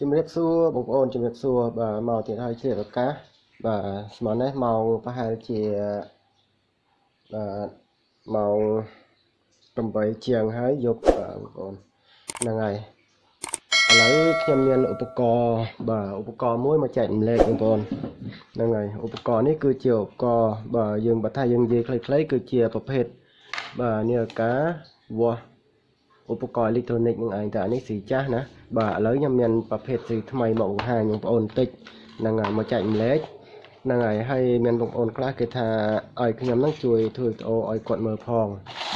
ជំរាបសួរបងប្អូនជំរាបសួរបាទមកទៀតហើយជ្រាបឱកាសបាទស្មើនេះម៉ោងប្រហែលជាបាទម៉ោង8ជាងហើយយប់បាទបងប្អូនហ្នឹងហើយឥឡូវខ្ញុំមានឧបករណ៍បាទឧបករណ៍មួយមកចែកម្លែកបងប្អូនហ្នឹងហើយឧបករណ៍នេះគឺជាឧបករណ៍បាទយើងបើថាយើងនិយាយខ្លីៗគឺជាប្រភេទបាទនាឡិកាវាស់ ឧបករណ៍អេឡិចត្រូនិកនឹងឯងតែអានេះស៊ីចាស់ណាបាទឥឡូវខ្ញុំមានប្រភេទស៊ីថ្មីមកបង្ហាញបងប្អូនបន្តិចហ្នឹងហើយមកចែកម្លែកហ្នឹងហើយហើយមានបងប្អូនខ្លះគេថាឲ្យខ្ញុំហ្នឹងជួយធ្វើវីដេអូឲ្យគាត់មើលផង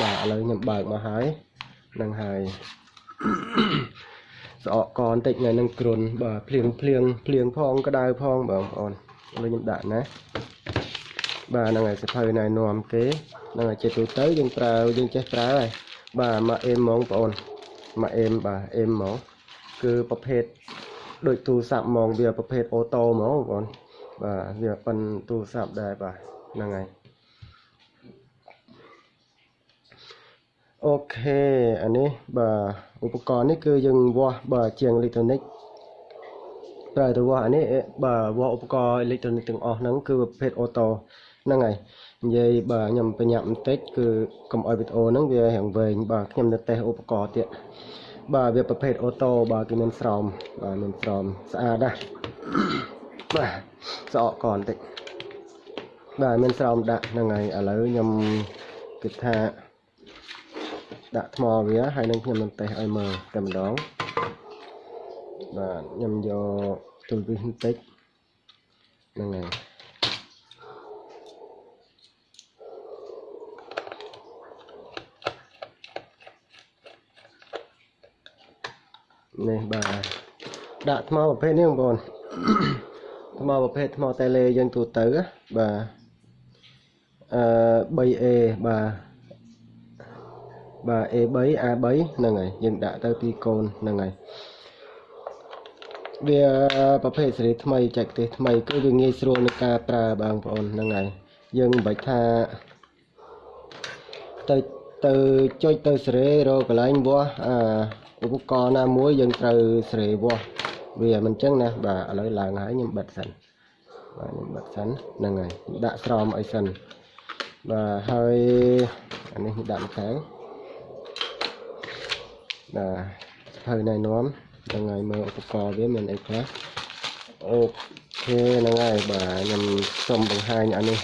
បាទឥឡូវខ្ញុំបើកមកហើយហ្នឹងហើយស្អកកបន្តិចថ្ងៃហ្នឹងគ្រុនបាទភ្លៀងភ្លៀងភ្លៀងផងក្តៅផងបងប្អូនឥឡូវខ្ញុំដាក់ណាបាទហ្នឹងហើយសភៅណែនាំគេហ្នឹងហើយជាទូទៅយើងប្រើយើងចេះប្រើហើយ បាទមកអេមហ្មងបងប្អូនមកអេមបាទអេមហ្មងគឺប្រភេទដូចទូរស័ព្ទហ្មងវាប្រភេទអូតូហ្មងបងប្អូនបាទវាប៉ិនទូរស័ព្ទដែរបាទហ្នឹងហើយអូខេអានេះបាទឧបករណ៍នេះគឺយើងវាស់បាទជាងអេឡិចត្រូនិកប្រើទៅវាស់អានេះបាទវាស់ឧបករណ៍អេឡិចត្រូនិកទាំងអស់ហ្នឹងគឺប្រភេទអូតូ ហ្នឹងហើយនិយាយបាទខ្ញុំបញ្ញាប់បន្តិចគឺកុំឲ្យវីដេអូហ្នឹងវារាងវែងបាទខ្ញុំនៅតេស្តឧបករណ៍ទៀតបាទវាប្រភេទអូតូបាទគឺមានស្រោមបាទមានស្រោមស្អាតណាស់បាទស្រកកបន្តិចបាទមានស្រោមដាក់ហ្នឹងហើយឥឡូវខ្ញុំគិតថាដាក់ថ្មវាហើយនឹងខ្ញុំនឹងតេស្តឲ្យមើលតែម្ដងបាទខ្ញុំយកទូលវិសបន្តិចហ្នឹងហើយ នេះបាទដាក់ថ្មប្រភេទនេះបងប្អូនថ្មប្រភេទថ្មតេឡេយើងទូទៅបាទអឺ 3A បាទបាទ A3 A3 ហ្នឹងហើយយើងដាក់ទៅពីរកូនហ្នឹងហើយវាប្រភេទសេរីថ្មីចែកទេសថ្មីគឺវាងាយស្រួលក្នុងការប្រើបងប្អូនហ្នឹងហើយយើងមិនបាច់ថាទៅទៅចុចទៅសេរីរកកន្លែងវាស់អា ឧបករណ៍ណាមួយយើងត្រូវសេរីវាស់វាមិនអញ្ចឹងណាបាទឥឡូវឡើងហើយខ្ញុំបិទសិនបាទខ្ញុំបិទសិនហ្នឹងហើយដាក់ស្រោមអីសិនបាទហើយអានេះដាក់ម្ខាងបាទសភៅណែនាំហ្នឹងហើយមើលឧបករណ៍វាមានអីខ្លះអូខេហ្នឹងហើយបាទខ្ញុំសូមបង្ហាញអានេះ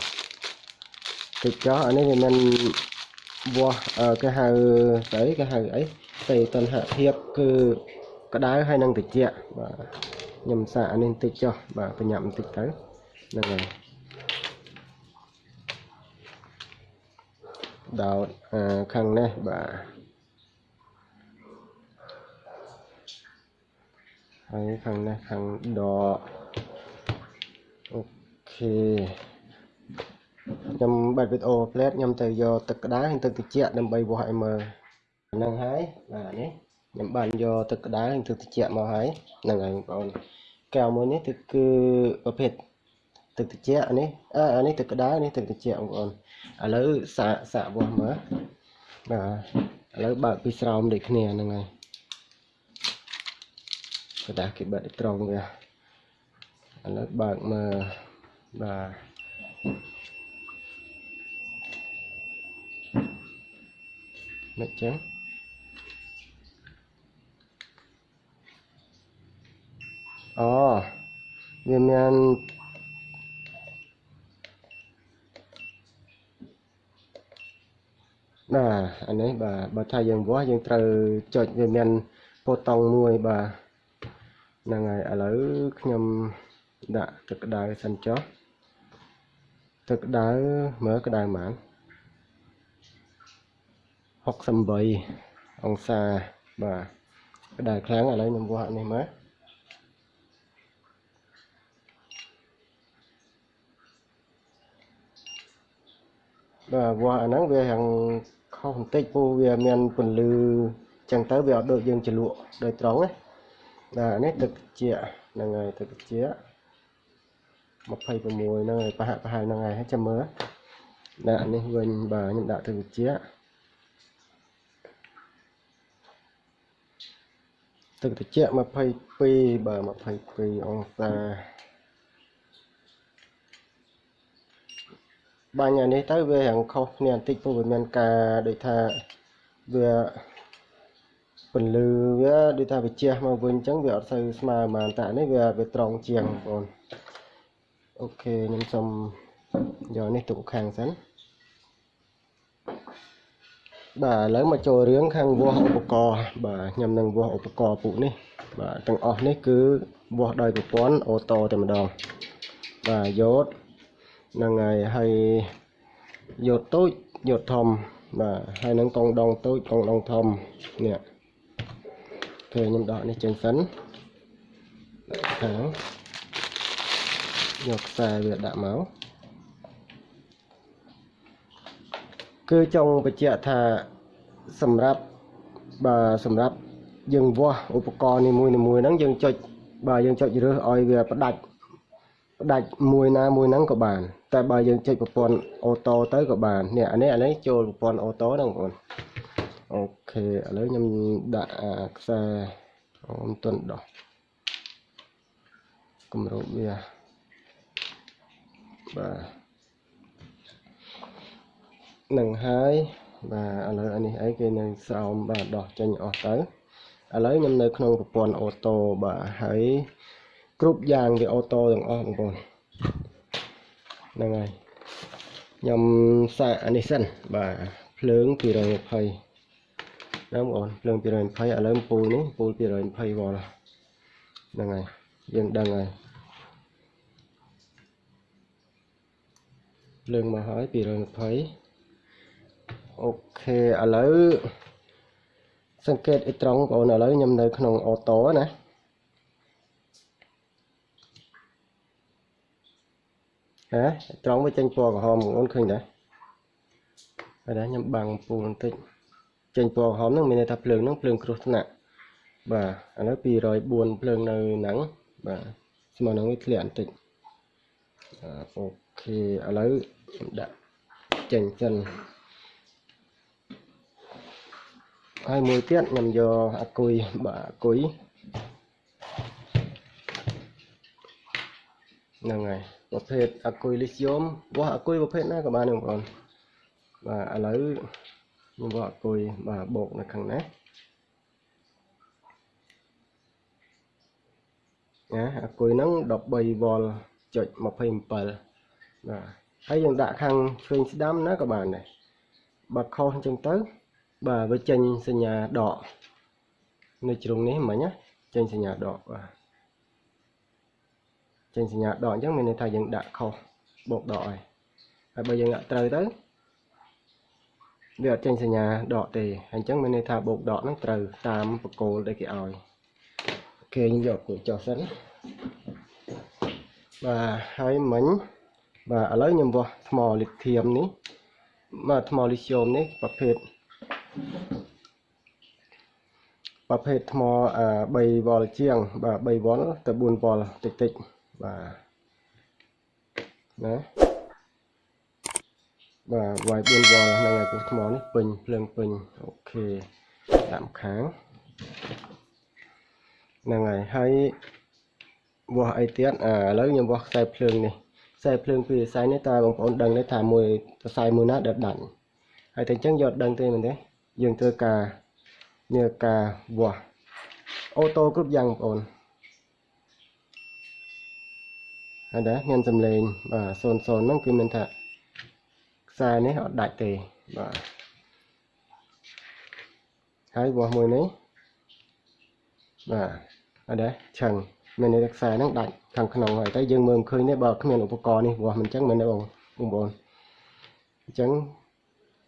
តិចចុះអានេះវាមានវាស់គេហៅស្អីគេហៅអី ផ្ទៃតណ្ហភាពគឺក្តៅហើយនឹងត្រជាក់បាទខ្ញុំសាកអានេះបន្តិចចុះបាទបញ្ញាប់បន្តិចទៅហ្នឹងហើយដោតខាងនេះបាទហើយខាងនេះខាងដកអូខេខ្ញុំបាត់វីដេអូផ្លែតខ្ញុំទៅយកទឹកក្តៅហើយទឹកត្រជាក់ដើម្បីវាស់ឲ្យមើល ហ្នឹងហើយបាទនេះខ្ញុំបានយកទឹកក្តៅនិងទឹកត្រជាក់មកហើយហ្នឹងហើយបងប្អូនកែវមួយនេះទឹកគឺប្រភេទទឹកត្រជាក់នេះអឺអានេះទឹកក្តៅនេះទឹកត្រជាក់បងប្អូនឥឡូវសាកសាកវាស់មើលបាទឥឡូវបើកពីស្រោមដូចគ្នាហ្នឹងហើយកដាស់គេបិទត្រង់វាឥឡូវបើកមើលបាទមិនចឹង អូវាមានបាទអានេះបាទបើថាយើងវាស់យើងត្រូវចុចវាមានប៊ូតុងមួយបាទហ្នឹងហើយឥឡូវខ្ញុំដាក់ទឹកក្តៅសិនចុះទឹកក្តៅមើលក្តៅហ្មង68អង្សាបាទក្តៅខ្លាំងឥឡូវខ្ញុំវាស់នេះមើល បាទវាស់អាហ្នឹងវាយ៉ាងខុសបន្តិចពូវាមានពន្លឺចឹងទៅវាអត់ដូចយើងជ្រលក់ដោយត្រង់ណាបាទនេះទឹកជាហ្នឹងហើយទឹកជា26ហ្នឹងហើយប្រហាក់ប្រហែលហ្នឹងហើយចាំមើលដាក់នេះវិញបាទខ្ញុំដាក់ទឹកជាទឹកត្រជាក់22បាទ22អង្សា បាញ់អានេះទៅវារាងខុសគ្នាបន្តិចព្រោះវាមានការដូចថាវាពន្លឺវាដូចថាវាជះមកវិញអញ្ចឹងវាអត់សូវស្មើប៉ុន្មានតែនេះវាវាត្រង់ជាងបងប្អូនអូខេខ្ញុំសូមយកនេះទុកខាងសិនបាទឥឡូវមកចូលរឿងខាងវាស់ឧបករណ៍បាទខ្ញុំនឹងវាស់ឧបករណ៍ពួកនេះបាទទាំងអស់នេះគឺវាស់ដោយប្រព័ន្ធអូតូតែម្ដងបាទយោត ហ្នឹងហើយហើយយោតតូចយោតធំបាទហើយនឹងកងដងតូចកងដងធំនេះគេខ្ញុំដកនេះចេញសិនខាងយកខ្សែវាដាក់មកគឺចង់បញ្ជាក់ថាសម្រាប់បើសម្រាប់យើងវាស់ឧបករណ៍នីមួយៗហ្នឹងយើងចុចបើយើងចុចរើសឲ្យវាផ្ដាច់ ផ្ដាច់មួយណាមួយហ្នឹងក៏បាន តែបើយើងចុចប្រព័ន្ធអូតូទៅក៏បាននេះអានេះអានេះចូលប្រព័ន្ធអូតូហ្នឹងបងប្អូនអូខេឥឡូវខ្ញុំដាក់ខ្សែអូមិនទាន់ដោះគម្របវាបាទនឹងហើយបាទឥឡូវអានេះអីគេនៅស្រោមបាទដោះចេញអស់ទៅឥឡូវខ្ញុំនៅក្នុងប្រព័ន្ធអូតូបាទហើយ គ្រប់យ៉ាងវាអូតូទាំងអស់បងប្អូនហ្នឹងហើយខ្ញុំសាកអានេះសិនបាទភ្លើង220ណាបងប្អូនភ្លើង220ឥឡូវពូលនេះពូល220វ៉ុលហ្នឹងហើយយើងដឹងហើយភ្លើងមកហើយ220អូខេឥឡូវសង្កេតអ៊ីត្រង់បងប្អូនឥឡូវខ្ញុំនៅក្នុងអូតូណា ហ៎ត្រង់វាចេញពណ៌ក្រហមបងប្អូនឃើញដែរហើយដែរខ្ញុំបាំងពូបន្តិចចេញពណ៌ក្រហមហ្នឹងមានន័យថាភ្លើងហ្នឹងភ្លើងគ្រោះថ្នាក់បាទឥឡូវ204ភ្លើងនៅហ្នឹងបាទស្មើនឹងវាធ្លាក់បន្តិចអូខេឥឡូវខ្ញុំដាក់ចេញសិនហើយមួយទៀតខ្ញុំយកអាគុយបាទអាគុយហ្នឹងហើយ ប្រភេទអាគុយលីស្យូមវាស់អាគុយប្រភេទណាក៏បានបងប្អូនបាទឥឡូវខ្ញុំវាស់អាគុយបាទបូកនៅខាងនេះណាអាគុយហ្នឹង13វ៉ុលចុច27បាទហើយយើងដាក់ខាងឆ្វេងស្ដាំណាក៏បានដែរបើខុសអញ្ចឹងទៅ បាទវាចេញសញ្ញាដកនៅជ្រុងនេះមិញណាចេញសញ្ញាដកបាទ ចេញសញ្ញាដកអញ្ចឹងមានន័យថាយើងដាក់ខុសបូកដកហើយហើយបើយើងដាក់ត្រូវទៅវាអត់ចេញសញ្ញាដកទេអញ្ចឹងមានន័យថាបូកដកហ្នឹងត្រូវតាមបកគោលដែលគេឲ្យគេយកគូចុះសិនបាទហើយមិញបាទឥឡូវខ្ញុំវាស់ថ្មលីធៀមនេះបាទថ្មលីស្យូមនេះប្រភេទប្រភេទថ្ម3វ៉ុលជាងបាទ3វ៉ុលទៅ4វ៉ុលតិចតិច បាទណាបាទវាយ4វ៉ុលហ្នឹងហើយថ្មនេះពេញភ្លើងពេញអូខេតាមខាងហ្នឹងហើយហើយវាស់អីទៀតអាឥឡូវខ្ញុំវាស់ខ្សែភ្លើងនេះខ្សែភ្លើងពីខ្សែនេះតើបងប្អូនដឹងទេថាមួយខ្សែមួយណាដែលដាច់ហើយតែអញ្ចឹងយកដឹងទេមែនទេយើងត្រូវការមានការវាស់អូតូគ្រប់យ៉ាងបងប្អូន ហើយដែរមានសំឡេងបាទ00ហ្នឹងគឺមានថាខ្សែនេះអត់ដាច់ទេបាទហើយវាស់មួយនេះបាទអត់ដែរឆឹងមានន័យថាខ្សែហ្នឹងដាច់ខាងក្នុងហើយតែយើងមើលមិនឃើញទេបើគ្មានឧបករណ៍នេះវាស់មិនអញ្ចឹងមែនទេបងបងប្អូនអញ្ចឹង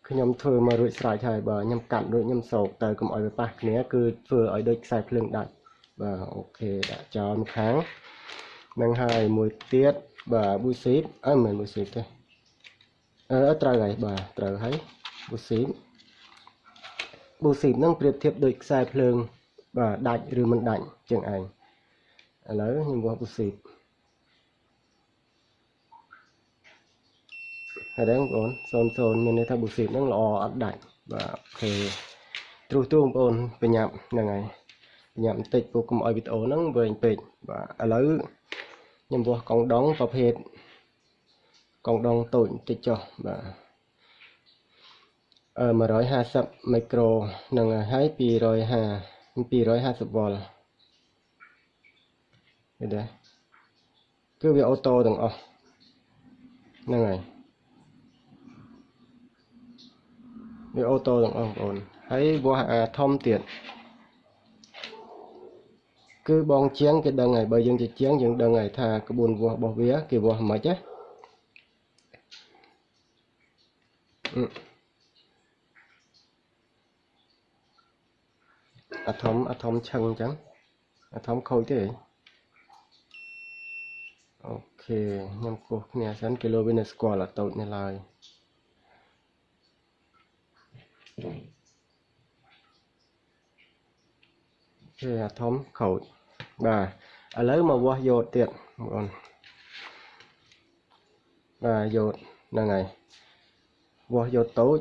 ខ្ញុំធ្វើមករួចស្រេចហើយបើខ្ញុំកាត់រួចខ្ញុំសោកទៅកុំឲ្យវាប៉ះគ្នាគឺធ្វើឲ្យដូចខ្សែភ្លើងដាច់បាទអូខេដាក់ចោលម្ខាង នឹងហើយមួយទៀតបាទប៊ូស៊ីតអើមិនមែនប៊ូស៊ីតទេអឺត្រូវហើយបាទត្រូវហើយប៊ូស៊ីតប៊ូស៊ីតហ្នឹងប្រៀបធៀបដូចខ្សែភ្លើងបាទដាច់ឬមិនដាច់ជាងឯងឥឡូវខ្ញុំវាស់ប៊ូស៊ីតហើយដែរបងប្អូន00មានន័យថាប៊ូស៊ីតហ្នឹងល្អអត់ដាច់បាទអូខេទ្រុសទ្រុសបងប្អូនបញ្ញាប់ហ្នឹងហើយបញ្ញាប់បន្តិចព្រោះកុំឲ្យវីដេអូហ្នឹងវែងពេកបាទឥឡូវ ខ្ញុំវាស់កងដងប្រភេទកងដងតូចបន្តិចចុះបាទអឺ150មីក្រូនឹងហើយ250 250វ៉ុលឃើញទេគឺវាអូតូទាំងអស់ហ្នឹងហើយវាអូតូទាំងអស់បងប្អូនហើយវាស់អាធំទៀត គឺបងជាងគេដឹងហើយបើយើងជាជាងយើងដឹងហើយថាក្បួនវាស់របស់វាគេវាស់មិនខ្មិចណាអាធំអាធំឆឹងអញ្ចឹងអាធំខូចទេអូខេខ្ញុំគោះគ្នាសិនគីឡូវានៅស្គាល់អាតូចនេះឡើយគេអាធំខូច បាទឥឡូវមកវាស់យោតទៀតបងប្អូនបាទយោតហ្នឹងហើយវាស់យោតតូច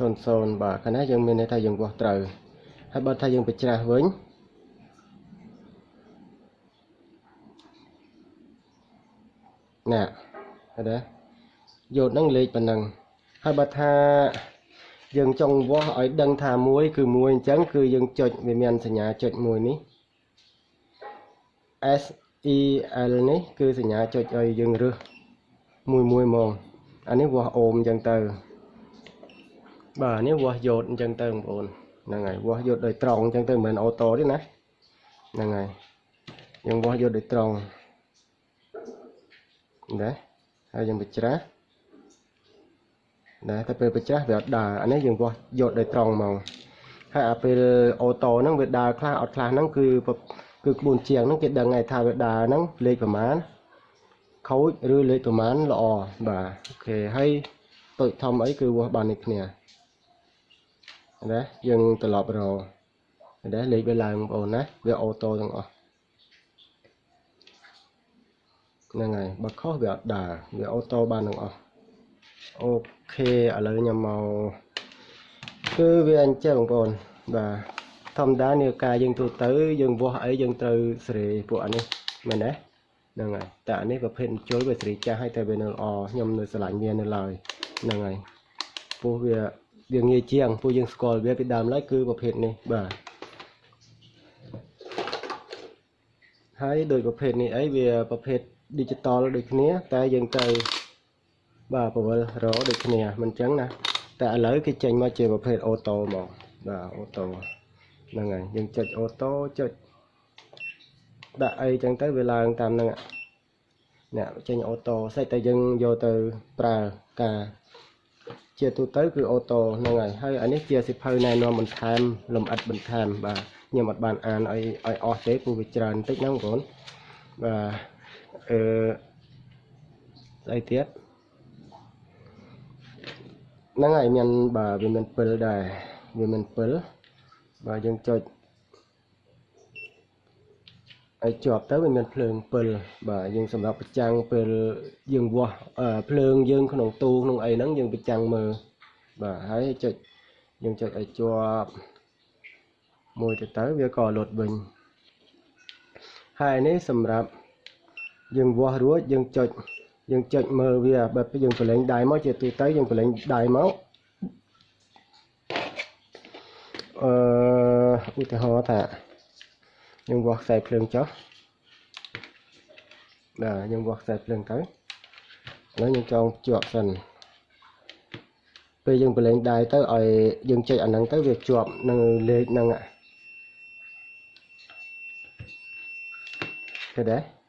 00បាទកាលណាយើងមានន័យថាយើងវាស់ត្រូវហើយបើថាយើងបញ្ច្រាស់វិញណាឃើញទេ យោតហ្នឹងលេខប៉ុណ្ណឹងហើយបើថាយើងចង់វាស់ឲ្យដឹងថាមួយគឺមួយអញ្ចឹងគឺយើងចុចវាមានសញ្ញាចុចមួយនេះ S E L នេះគឺសញ្ញាចុចឲ្យយើងរើសមួយមួយហ្មងអានេះវាស់អូមអញ្ចឹងទៅបាទនេះវាស់យោតអញ្ចឹងទៅបងប្អូនហ្នឹងហើយវាស់យោតដោយត្រង់អញ្ចឹងទៅមិនមែនអូតូទេណាហ្នឹងហើយយើងវាស់យោតដោយត្រង់ណាហើយយើងបញ្ច្រាស់ ណាតែពេលបញ្ច្រាស់វាអត់ដើរអានេះយើងវាស់យកដោយត្រង់មកហើយអាពេលអូតូហ្នឹងវាដើរខ្លះអត់ខ្លះហ្នឹងគឺគឺក្បួនជាងហ្នឹងគេដឹងហើយថាវាដើរហ្នឹងលេខប្រមាណខូចឬលេខប្រមាណល្អបាទអូខេហើយតូចធំអីគឺវាស់បាននេះគ្នាណាយើងត្រឡប់រកណាលេខវាឡើងបងប្អូនណាវាអូតូទាំងអស់ហ្នឹងហើយបើខុសវាអត់ដើរវាអូតូបានទាំងអស់ អូខេឥឡូវខ្ញុំមកគឺវាអញ្ចឹងបងប្អូនបាទធម្មតានាការយើងទូទៅ យើងវាស់អីយើងត្រូវសេរីពួកអានេះមែនទេហ្នឹងហើយតែអានេះប្រភេទជុលវាសេរីចាស់ហើយតែវានៅល្អខ្ញុំនៅឆ្លាញ់វានៅឡើយហ្នឹងហើយពោះវាវាងាយជាងពួកយើងស្គាល់វាពីដើមឡើយគឺប្រភេទនេះបាទហើយដោយប្រភេទនេះអីវាប្រភេទ digital ដូចគ្នា តែយើងទៅ បាទពវលរដូចគ្នាមិនចឹងណាតែឥឡូវគេចេញមកជាប្រភេទអូតូមកបាទអូតូហ្នឹងហើយយើងចុចអូតូចុចដាក់អីចឹងទៅវាឡើងតាមហ្នឹងអ្នកចេញអូតូសិតតែយើងយកទៅប្រើការជាទូទៅគឺអូតូហ្នឹងហើយហើយអានេះជាសិភៅណែនាំបន្ថែមលំអិតបន្ថែមបាទខ្ញុំអត់បានអានឲ្យឲ្យអស់ទេព្រោះវាច្រើនបន្តិចហ្នឹងបងប្អូនបាទអឺស្អីទៀត ហ្នឹងហើយមានបាទវាមានពិលដែរវាមានពិលបាទយើងចុចឲ្យជាប់ទៅវាមានភ្លើងពិលបាទយើងសម្រាប់ប្រចាំងពេលយើងវាស់ភ្លើងយើងក្នុងទូក្នុងអីហ្នឹងយើងប្រចាំងមើលបាទហើយចុចយើងចុចឲ្យជាប់មួយទៅទៅវាក៏លុតវិញហើយនេះសម្រាប់យើងវាស់រួចយើងចុច យើងចុចមើលវាបើយើងប្រឡែងដៃមកជាទូទៅយើងប្រឡែងដៃមកអឺឧទាហរណ៍ថាយើងវាស់ខ្សែភ្លើងចុះបាទយើងវាស់ខ្សែភ្លើងទៅឥឡូវយើងចងជាប់សិនពេលយើងប្រឡែងដៃទៅឲ្យយើងចុចអាហ្នឹងទៅវាជាប់នៅលេខហ្នឹងឃើញទេ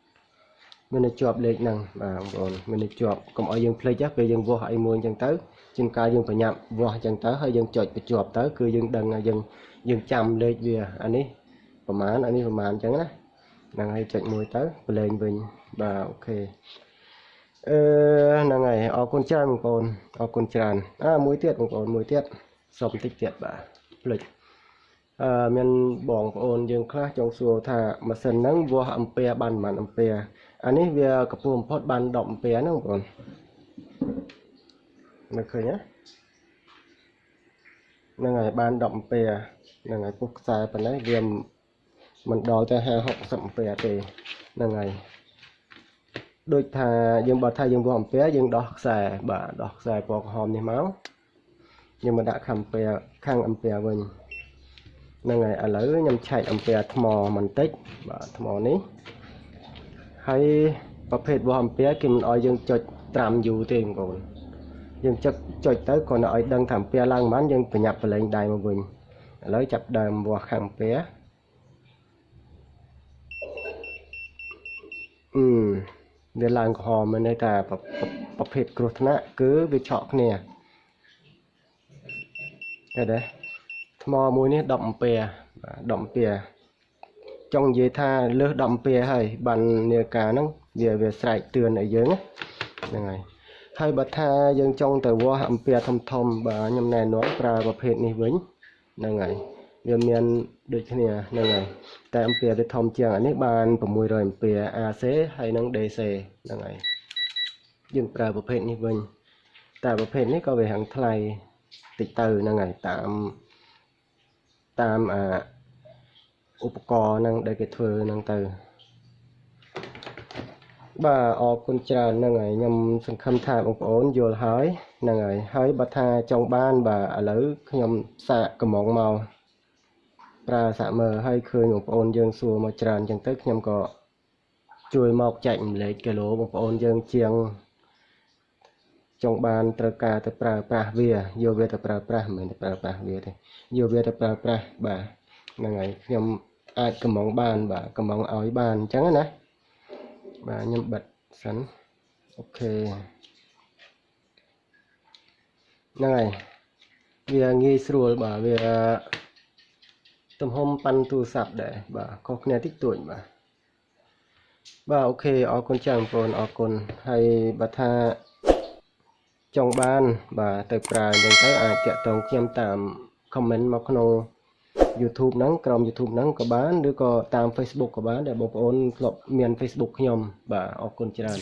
មានតែជាប់លេខហ្នឹងបាទបងប្អូនមានតែជាប់កុំឲ្យយើងភ្លេចពេលយើងវាស់អីមួយអញ្ចឹងទៅជាងកាលយើងប្រញាប់វាស់អញ្ចឹងទៅហើយយើងចុចបញ្ជាប់ទៅគឺយើងដឹងថាយើងយើងចាំលេខវាអានេះប្រហែលអានេះប្រហែលអញ្ចឹងណាហ្នឹងហើយចុចមួយទៅប្រឡែងវិញបាទអូខេអឺហ្នឹងហើយអរគុណច្រើនបងប្អូនអរគុណច្រើនអើមួយទៀតបងប្អូនមួយទៀតសុំបន្តិចទៀតបាទភ្លេចអឺមានបងប្អូនយើងខ្លះចង់សួរថាម៉ាស៊ីនហ្នឹងវាស់អំពែបានប៉ុន្មានអំពែឥ អានេះវាកំពុងបំផុតបាន10អំពែហ្នឹងបងប្អូនមើលឃើញណាហ្នឹងហើយបាន10អំពែហ្នឹងហើយពុះខ្សែប៉ុណ្ណេះវាមិនដល់ទៅ50 60អំពែទេហ្នឹងហើយដូចថាយើងបើថាយើងវាស់អំពែយើងដោះខ្សែបាទដោះខ្សែពណ៌ក្រហមនេះមកយើងមកដាក់ខាងអំពែខាងអំពែវិញហ្នឹងហើយឥឡូវខ្ញុំឆែកអំពែថ្មបន្តិចបាទថ្មនេះ ហើយប្រភេទវាស់អំពែគេមិនអោយយើងចុចត្រាំយូរទេបងប្អូនយើងចុចចុចទៅគ្រាន់តែឲ្យដឹងថាអំពែឡើងប៉ុន្មានយើងប្រញាប់ប្រឡែងដៃមកវិញឥឡូវចាប់ដើមវាស់ខាងអំពែអឺវាឡើងក្រហមមានន័យថាប្រភេទគ្រោះថ្នាក់គឺវាឆក់គ្នាឃើញទេថ្មមួយនេះ10អំពែ10អំពែ ចង់និយាយថាលើស10អំពែហើយបាននាការហ្នឹងវាវាស្រែកទឿនឲ្យយើងហ្នឹងហើយហើយបើថាយើងចង់ទៅវាស់អំពែធំធំបាទខ្ញុំណែនាំប្រើប្រភេទនេះវិញហ្នឹងហើយវាមានដូចគ្នាហ្នឹងហើយតែអំពែវាធំជាងអានេះបាន600អំពែ AC ហើយនិង DC ហ្នឹងហើយយើងប្រើប្រភេទនេះវិញតែប្រភេទនេះក៏វាហាំងថ្លៃតិចទៅហ្នឹងហើយតាមតាមអា ឧបករណ៍ហ្នឹងដែលគេធ្វើហ្នឹងទៅបាទអរគុណច្រើនហ្នឹងហើយខ្ញុំសង្ឃឹមថាបងប្អូនយល់ហើយហ្នឹងហើយហើយបើថាចង់បានបាទឥឡូវខ្ញុំសាកកំងមកប្រើសាក់មើលហើយឃើញបងប្អូនយើងសួរមកច្រើនអញ្ចឹងទៅខ្ញុំក៏ជួយមកចែករំលែកគីឡូបងប្អូនយើងជាងចង់បានត្រូវការទៅប្រើប្រាស់វាយកវាទៅប្រើប្រាស់មិនមែនទៅប្រើប្រាស់វាទេយកវាទៅប្រើប្រាស់បាទហ្នឹងហើយខ្ញុំ អាចកំងបានបាទកំងឲ្យបានអញ្ចឹងណាបាទខ្ញុំបិទសិនអូខេហ្នឹងហើយវាងាយស្រួលបាទវាទំហំប៉ាន់ទូរស័ព្ទដែរបាទខុសគ្នាតិចតួចបាទបាទអូខេអរគុណច្រើនបងប្អូនអរគុណហើយបើថាចង់បាន បាទទៅប្រើអញ្ចឹងទៅអាចតាក់ទងខ្ញុំតាម comment មកក្នុង YouTube ហ្នឹងក្រុម YouTube ហ្នឹងក៏បានឬក៏តាម Facebook ក៏បានដែលបងប្អូនធ្លាប់មាន Facebook ខ្ញុំបាទអរគុណច្រើន